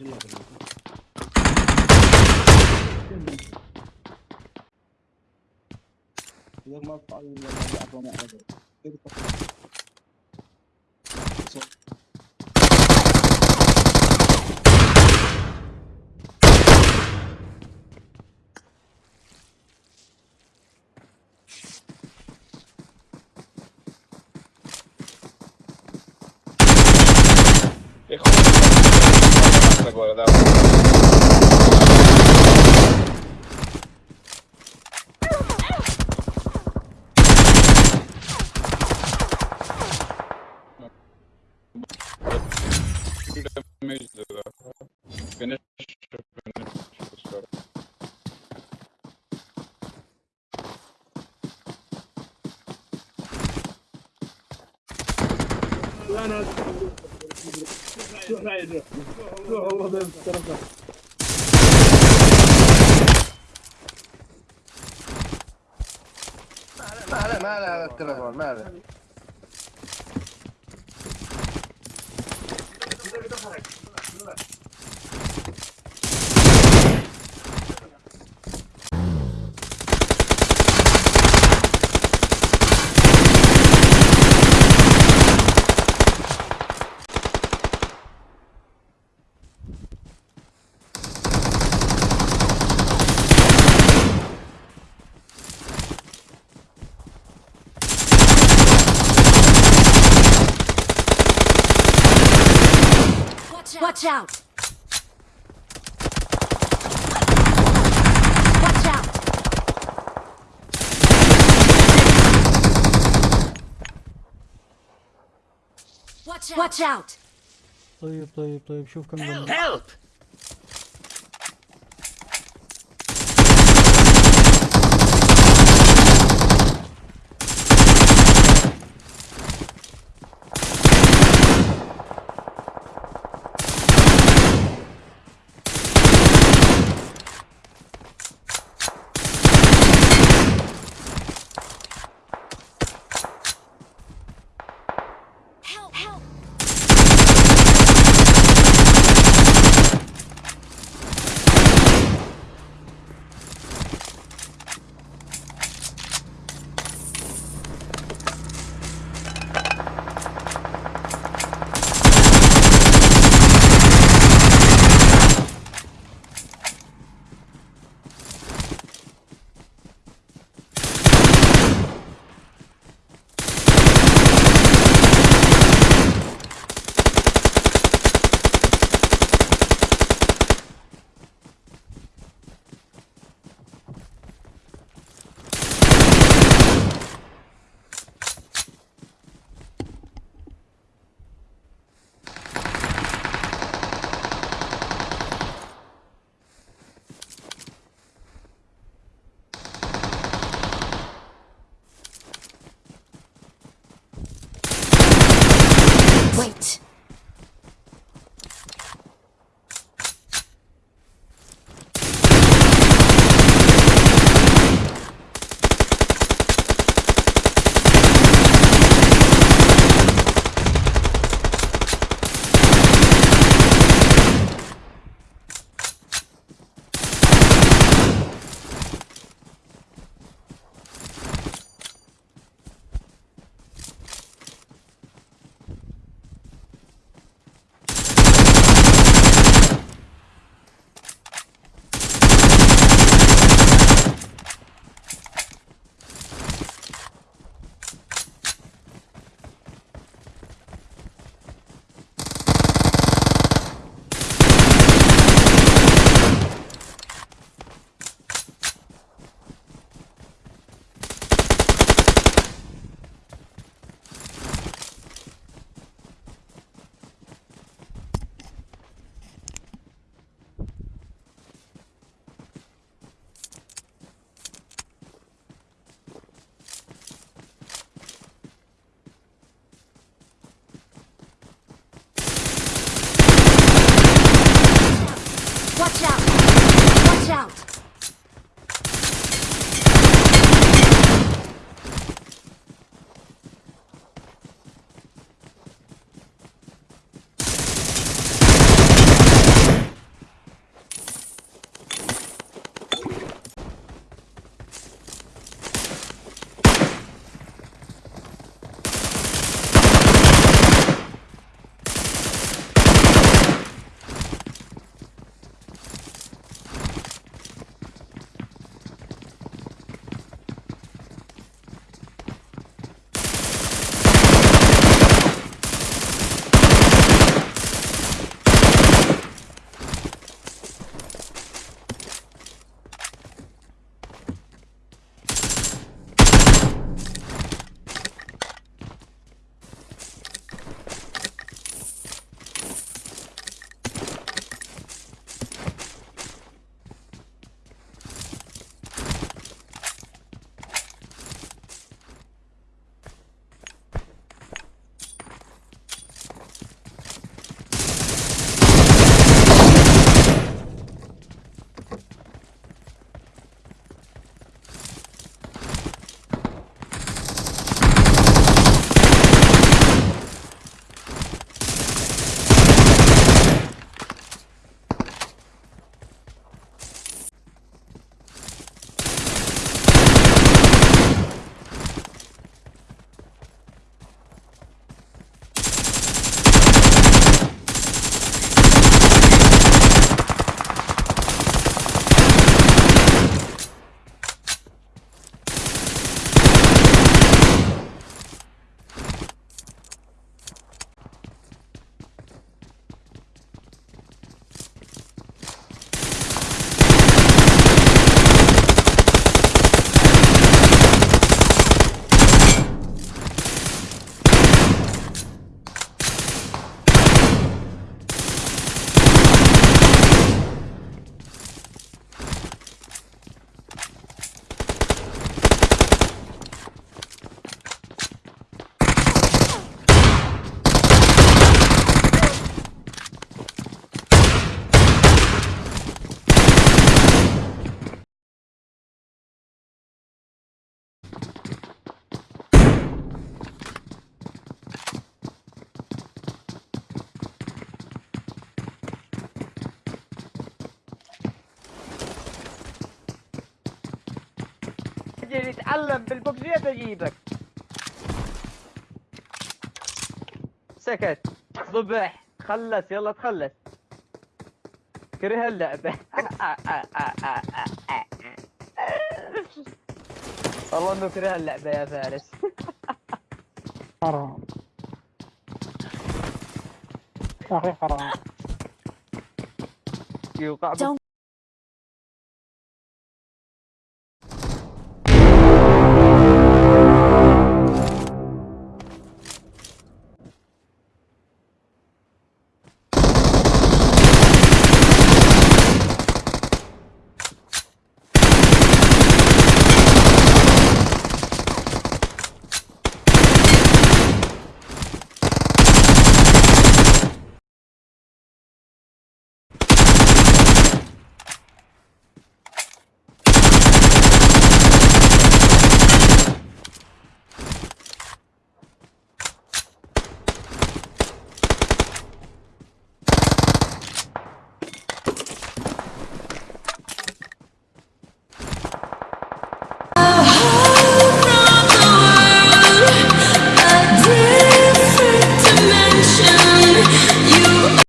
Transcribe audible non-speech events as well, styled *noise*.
يلا. بالله ما guardado. Finish, finish, finish. بين الطرفين ما عليه ما عليه على التليفون ما عليه. Watch out! Watch out! Watch out! Watch out! Play, play, play, Help! Help! أجي نتعلم بالبوكسيات اجيبك سكت. صبح. خلص. يلا تخلص. كره اللعبة. *laughs* والله إنه كره اللعبة يا فارس. حرام. يا أخي حرام. يوقع